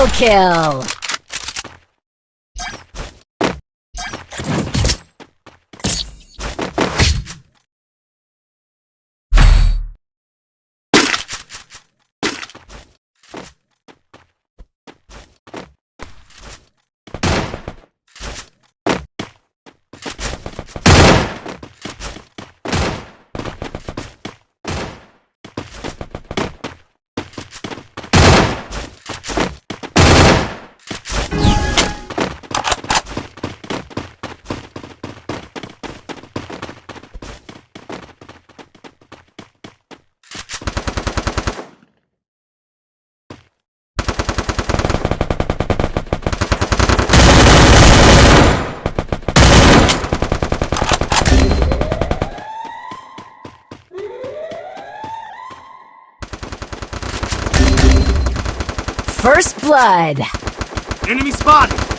Double kill! First blood! Enemy spotted!